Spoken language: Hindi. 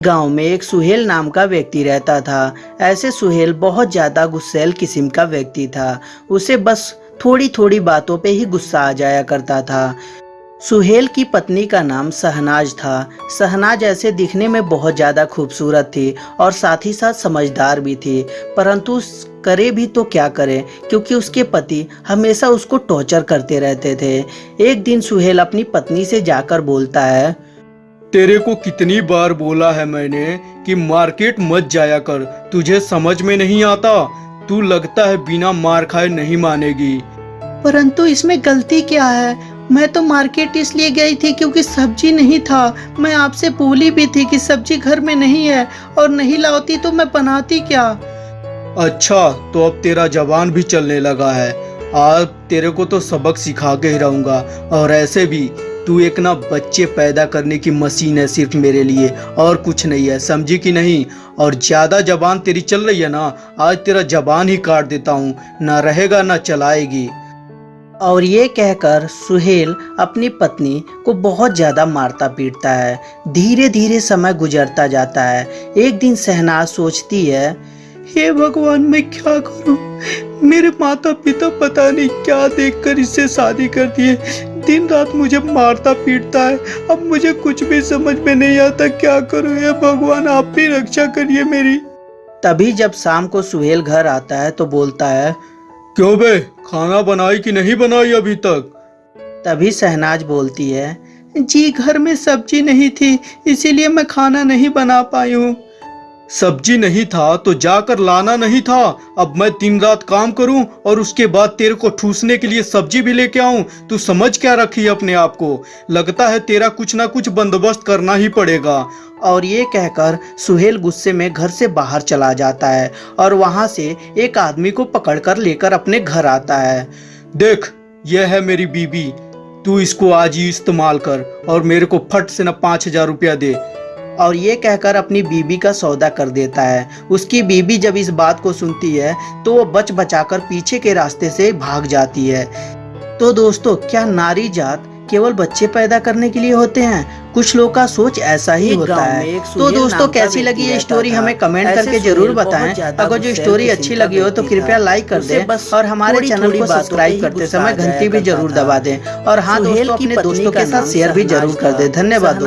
गाँव में एक सुहेल नाम का व्यक्ति रहता था। ऐसे सुहेल बहुत ज़्यादा गुस्सैल किस्म का व्यक्ति था। उसे बस थोड़ी थोड़ी बातों पे ही गुस्सा आ जाया करता था। सुहेल की पत्नी का नाम सहनाज था। सहनाज ऐसे दिखने में बहुत ज़्यादा खूबसूरत थी और साथ ही साथ समझदार भी थी। परंतु करे भी तो क्या करे, क्योंकि उसके पति हमेशा उसको टॉर्चर करते रहते थे। एक दिन सुहेल अपनी पत्नी से जाकर बोलता है तेरे को कितनी बार बोला है मैंने कि मार्केट मत जाया कर तुझे समझ में नहीं आता। तू लगता है बिना मार खाए नहीं मानेगी। परंतु इसमें गलती क्या है? मैं तो मार्केट इसलिए गई थी क्योंकि सब्ज़ी नहीं था। मैं आपसे बोली भी थी कि सब्ज़ी घर में नहीं है और नहीं लाती तो मैं बनाती क्या? अच्छा तो अब तेरा जवान भी चलने लगा है। आज तेरे को तो सबक सिखा के ही रहूँगा और ऐसे भी। तू एक ना बच्चे पैदा करने की मशीन है सिर्फ़ मेरे लिए, और कुछ नहीं है, समझी कि नहीं? और ज़्यादा जबान तेरी चल रही है ना, आज तेरा जबान ही काट देता हूँ, ना रहेगा, ना चलाएगी। और ये कहकर सुहेल अपनी पत्नी को बहुत ज़्यादा मारता पीटता है। धीरे धीरे समय गुजरता जाता है। एक दिन सहनाज सोचती है, हे भगवान, मैं क्या करूँ? मेरे माता पिता पता नहीं क्या देखकर इससे शादी कर दिए। दिन रात मुझे मारता पीटता है। अब मुझे कुछ भी समझ में नहीं आता क्या करूँ? ये भगवान आप भी रक्षा करिए मेरी। तभी जब शाम को सुहेल घर आता है तो बोलता है क्यों बे? खाना बनाई कि नहीं बनाई अभी तक? तभी सहनाज बोलती है जी घर में सब्ज़ी नहीं थी इसीलिए मैं खाना नहीं बना पाई हूँ। सब्ज़ी नहीं था तो जाकर लाना नहीं था। अब मैं दिन रात काम करूँ और उसके बाद तेरे को ठूसने के लिए सब्ज़ी भी लेके आऊँ तू समझ क्या रखी है अपने आप को? लगता है तेरा कुछ ना कुछ बंदोबस्त करना ही पड़ेगा। और ये कहकर सुहेल गुस्से में घर से बाहर चला जाता है और वहाँ से एक आदमी को पकड़कर लेकर अपने घर आता है। देख यह है मेरी बीबी तू इसको आज ही इस्तेमाल कर और मेरे को फट से ना पाँच हज़ार रुपया दे। और ये कहकर अपनी बीबी का सौदा कर देता है। उसकी बीबी जब इस बात को सुनती है तो वो बच बचाकर पीछे के रास्ते से भाग जाती है। तो दोस्तों क्या नारी जात केवल बच्चे पैदा करने के लिए होते हैं? कुछ लोग का सोच ऐसा ही होता है। तो दोस्तों कैसी लगी ये स्टोरी हमें कमेंट करके ज़रूर बताएँ। अगर जो स्टोरी अच्छी लगी हो तो कृपया लाइक कर दें और हमारे चैनल को सब्सक्राइब करते समय घंटी भी ज़रूर दबा दें और हाँ दोस्तों अपने दोस्तों के साथ शेयर भी ज़रूर कर। दें। धन्यवाद